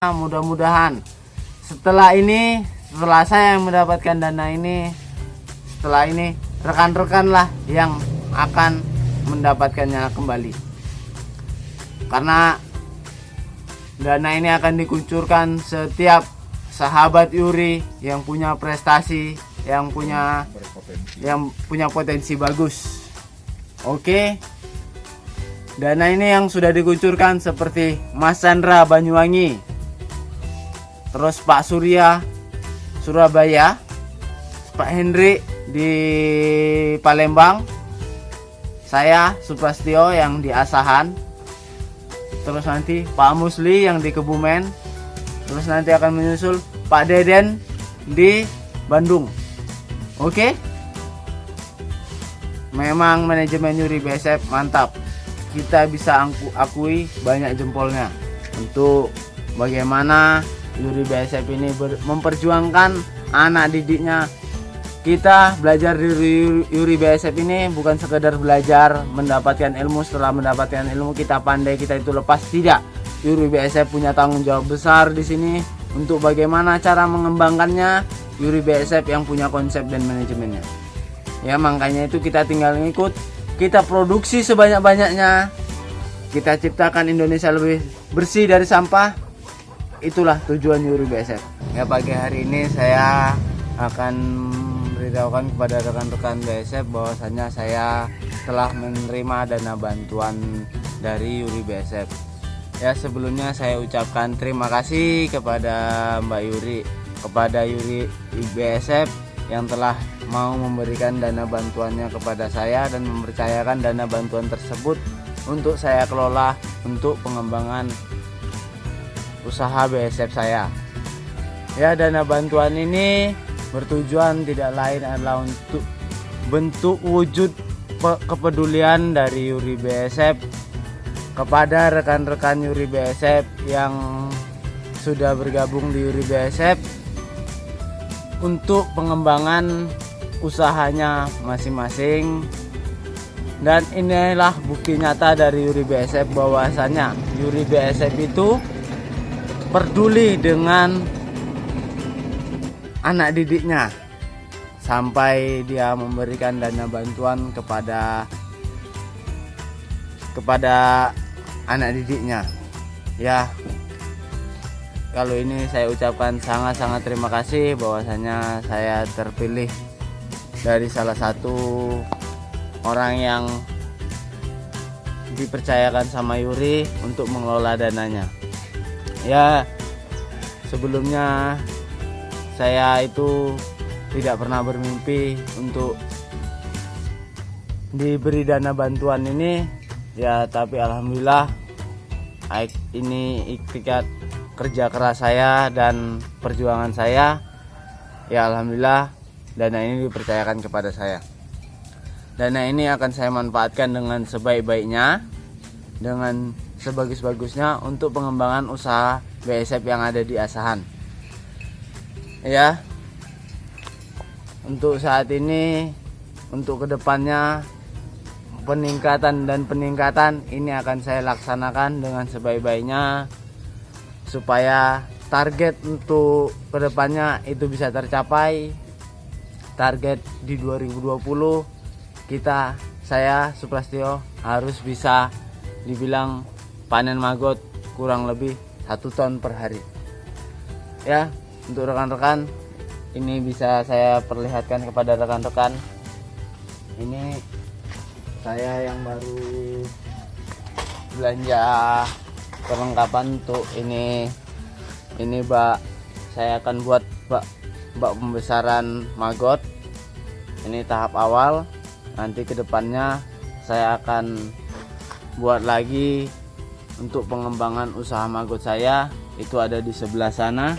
mudah-mudahan. Setelah ini setelah saya yang mendapatkan dana ini setelah ini rekan-rekan lah yang akan mendapatkannya kembali. Karena dana ini akan dikucurkan setiap sahabat Yuri yang punya prestasi yang punya yang punya potensi bagus. Oke? Dana ini yang sudah dikucurkan seperti Mas Chandra Banyuwangi terus Pak Surya Surabaya. Pak Hendri di Palembang. Saya Supastio yang di Asahan. Terus nanti Pak Musli yang di Kebumen. Terus nanti akan menyusul Pak Deden di Bandung. Oke? Memang manajemen Yuri BSF mantap. Kita bisa angku- akui banyak jempolnya. Untuk bagaimana Yuri BSF ini memperjuangkan anak didiknya. Kita belajar di Yuri BSF ini bukan sekedar belajar mendapatkan ilmu. Setelah mendapatkan ilmu kita pandai kita itu lepas. Tidak. Yuri BSF punya tanggung jawab besar di sini untuk bagaimana cara mengembangkannya. Yuri BSF yang punya konsep dan manajemennya. Ya makanya itu kita tinggal ngikut. Kita produksi sebanyak-banyaknya. Kita ciptakan Indonesia lebih bersih dari sampah itulah tujuan Yuri BSF ya pagi hari ini saya akan beritahukan kepada rekan-rekan BSF bahwasanya saya telah menerima dana bantuan dari Yuri BSF ya sebelumnya saya ucapkan terima kasih kepada Mbak Yuri kepada Yuri BSF yang telah mau memberikan dana bantuannya kepada saya dan mempercayakan dana bantuan tersebut untuk saya kelola untuk pengembangan usaha BSF saya. Ya, dana bantuan ini bertujuan tidak lain adalah untuk bentuk wujud pe- kepedulian dari Yuri BSF kepada rekan-rekan Yuri BSF yang sudah bergabung di Yuri BSF untuk pengembangan usahanya masing-masing dan inilah bukti nyata dari Yuri BSF bahwasanya Yuri BSF itu peduli dengan anak didiknya sampai dia memberikan dana bantuan kepada kepada anak didiknya ya kalau ini saya ucapkan sangat-sangat terima kasih bahwasanya saya terpilih dari salah satu orang yang dipercayakan sama Yuri untuk mengelola dananya. Ya, sebelumnya saya itu tidak pernah bermimpi untuk diberi dana bantuan ini. Ya tapi alhamdulillah ini ikhtikat kerja keras saya dan perjuangan saya. Ya alhamdulillah dana ini dipercayakan kepada saya. Dana ini akan saya manfaatkan dengan sebaik-baiknya dengan sebagus-bagusnya untuk pengembangan usaha BSF yang ada di Asahan. Ya. Untuk saat ini untuk ke depannya peningkatan dan peningkatan ini akan saya laksanakan dengan sebaik-baiknya supaya target untuk ke depannya itu bisa tercapai. Target di 2020 kita saya Suprastio harus bisa dibilang panen maggot kurang lebih satu ton per hari. Ya untuk rekan-rekan ini bisa saya perlihatkan kepada rekan-rekan. Ini saya yang baru belanja perlengkapan untuk ini. Ini bak saya akan buat bak bak pembesaran maggot. Ini tahap awal. Nanti ke depannya saya akan buat lagi untuk pengembangan usaha maggot saya itu ada di sebelah sana.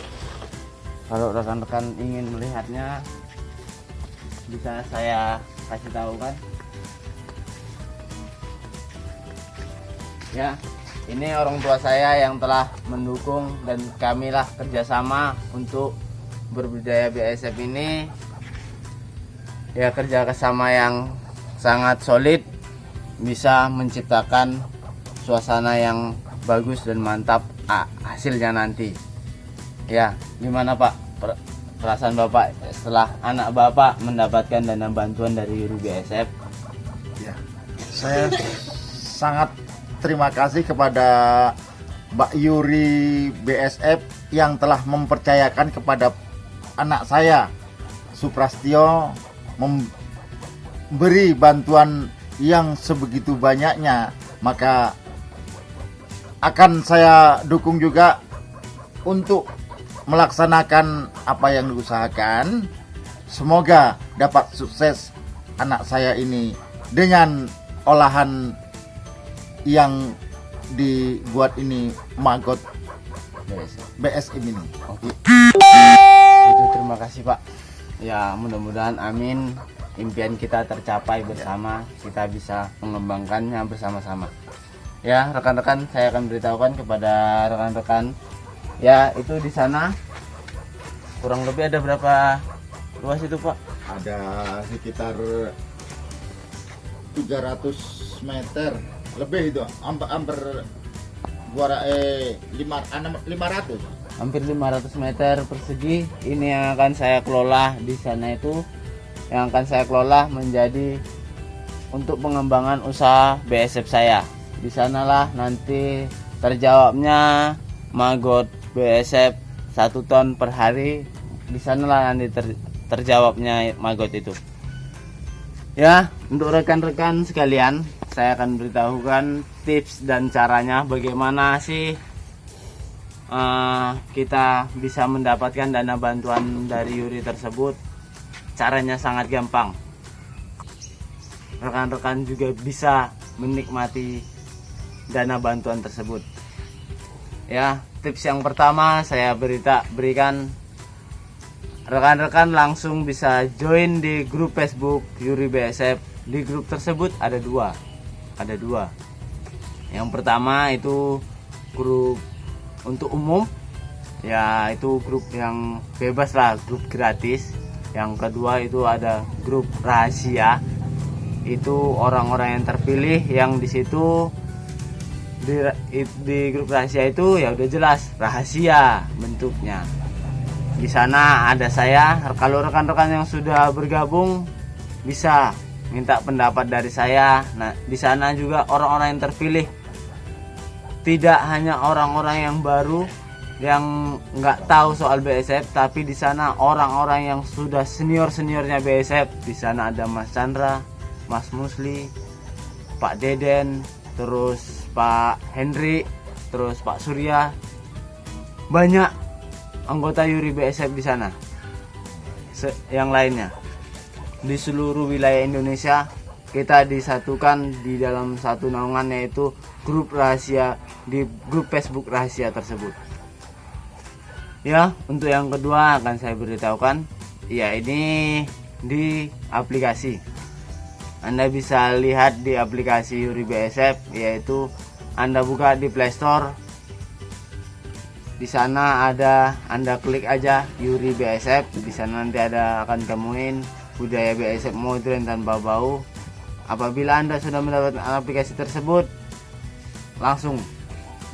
Kalau rekan-rekan ingin melihatnya bisa saya kasih tahu kan? Ya ini orang tua saya yang telah mendukung dan kamilah kerjasama untuk berbudaya BSF ini. Ya kerja kesama yang sangat solid bisa menciptakan suasana yang bagus dan mantap ah, hasilnya nanti. Ya, gimana Pak? Per- perasaan Bapak setelah anak Bapak mendapatkan dana bantuan dari BSF? Ya, saya sangat terima kasih kepada Mbak Yuri BSF yang telah mempercayakan kepada anak saya Suprastio memberi bantuan yang sebegitu banyaknya. Maka akan saya dukung juga untuk melaksanakan apa yang diusahakan semoga dapat sukses anak saya ini dengan olahan yang dibuat ini maggot BSF. BSM ini. Itu terima kasih Pak. Ya, mudah-mudahan amin impian kita tercapai bersama, kita bisa mengembangkannya bersama-sama. Ya, rekan-rekan saya akan beritahukan kepada rekan-rekan. Ya itu di sana. Kurang lebih ada berapa luas itu Pak? Ada sekitar 300 meter. Lebih itu, hampir hampir dua eh lima enam- 500. hampir 500 meter persegi. Ini yang akan saya kelola di sana itu. Yang akan saya kelola menjadi untuk pengembangan usaha BSF saya di sanalah nanti terjawabnya magot BSF satu ton per hari. Di sanalah nanti ter- terjawabnya magot itu. Ya untuk rekan-rekan sekalian saya akan beritahukan tips dan caranya bagaimana sih eh, kita bisa mendapatkan dana bantuan dari Yuri tersebut. Caranya sangat gampang. Rekan-rekan juga bisa menikmati dana bantuan tersebut. Ya tips yang pertama saya berita berikan. Rekan-rekan langsung bisa join di grup Facebook Yuri BSF di grup tersebut ada dua ada dua. Yang pertama itu grup untuk umum. Ya itu grup yang bebas lah grup gratis. Yang kedua itu ada grup rahasia. Itu orang-orang yang terpilih yang di situ di, di grup rahasia itu ya udah jelas rahasia bentuknya. Di sana ada saya kalau rekan-rekan yang sudah bergabung bisa minta pendapat dari saya. Nah di sana juga orang-orang yang terpilih. Tidak hanya orang-orang yang baru yang nggak tahu soal BSF tapi di sana orang-orang yang sudah senior seniornya BSF di sana ada Mas Chandra, Mas Musli, Pak Deden, terus Pak Henry, terus Pak Surya, banyak anggota Yuri BSF di sana. Se- yang lainnya di seluruh wilayah Indonesia kita disatukan di dalam satu naungan yaitu grup rahasia di grup Facebook rahasia tersebut. Ya, untuk yang kedua akan saya beritahukan, ya ini di aplikasi. Anda bisa lihat di aplikasi Yuri BSF yaitu Anda buka di Play Store. Di sana ada Anda klik aja Yuri BSF, di sana nanti ada akan temuin budaya BSF modern tanpa bau. Apabila Anda sudah mendapatkan aplikasi tersebut, langsung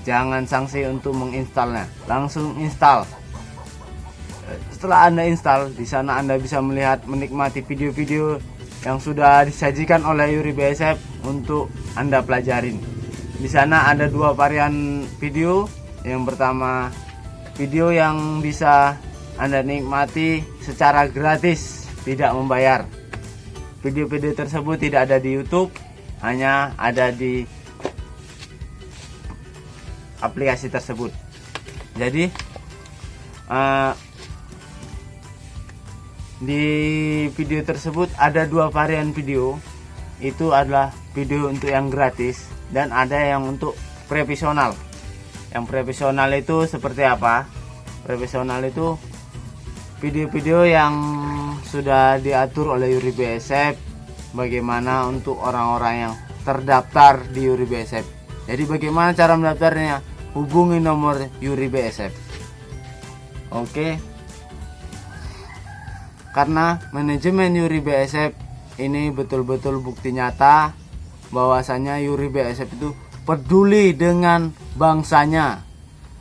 jangan sanksi untuk menginstalnya langsung install setelah anda install di sana anda bisa melihat menikmati video-video yang sudah disajikan oleh Yuri BSF untuk anda pelajarin. Di sana ada dua varian video. Yang pertama video yang bisa anda nikmati secara gratis tidak membayar. Video-video tersebut tidak ada di YouTube hanya ada di aplikasi tersebut. Jadi eh, di video tersebut ada dua varian video. Itu adalah video untuk yang gratis dan ada yang untuk profesional. Yang profesional itu seperti apa? Profesional itu video-video yang sudah diatur oleh Yuri BSF bagaimana untuk orang-orang yang terdaftar di Yuri BSF jadi bagaimana cara mendaftarnya? Hubungi nomor Yuri BSF. Oke. Karena manajemen Yuri BSF ini betul-betul bukti nyata bahwasanya Yuri BSF itu peduli dengan bangsanya.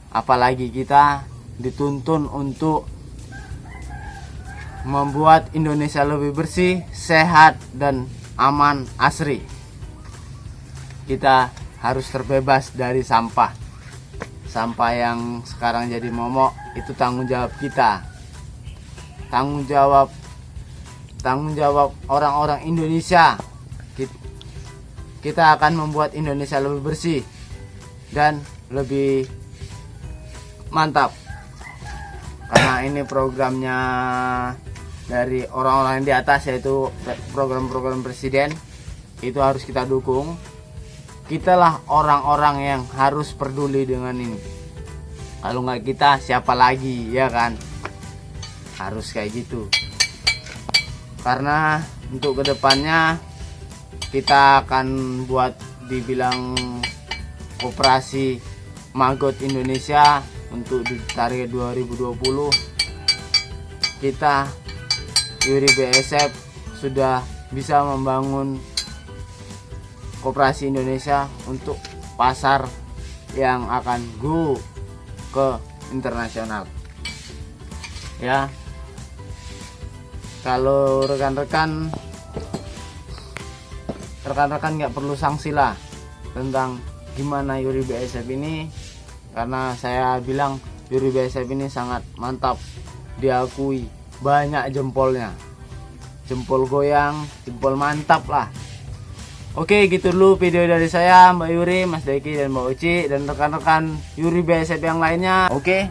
Apalagi kita dituntun untuk membuat Indonesia lebih bersih, sehat, dan aman asri. Kita harus terbebas dari sampah. Sampah yang sekarang jadi momok itu tanggung jawab kita. Tanggung jawab tanggung jawab orang-orang Indonesia. Kit- Kita akan membuat Indonesia lebih bersih dan lebih mantap. Karena ini programnya dari orang-orang di atas yaitu program-program presiden itu harus kita dukung. Kitalah orang-orang yang harus peduli dengan ini. Kalau nggak kita siapa lagi ya kan? Harus kayak gitu. Karena untuk ke depannya kita akan buat dibilang operasi Magot Indonesia untuk di target 2020 kita Yuri BSF sudah bisa membangun koperasi Indonesia untuk pasar yang akan go ke internasional. Ya kalau rekan-rekan rekan-rekan nggak perlu sanksi lah tentang gimana Yuri BSF ini. Karena saya bilang Yuri BSF ini sangat mantap. Diakui banyak jempolnya. Jempol goyang jempol mantap lah. Oke gitu dulu video dari saya Mbak Yuri, Mas Deki dan Mbak Uci dan rekan-rekan Yuri BSF yang lainnya. Oke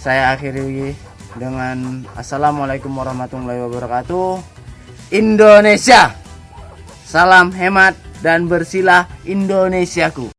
saya akhiri dengan Assalamualaikum warahmatullahi wabarakatuh. Indonesia Salam hemat dan bersilah Indonesiaku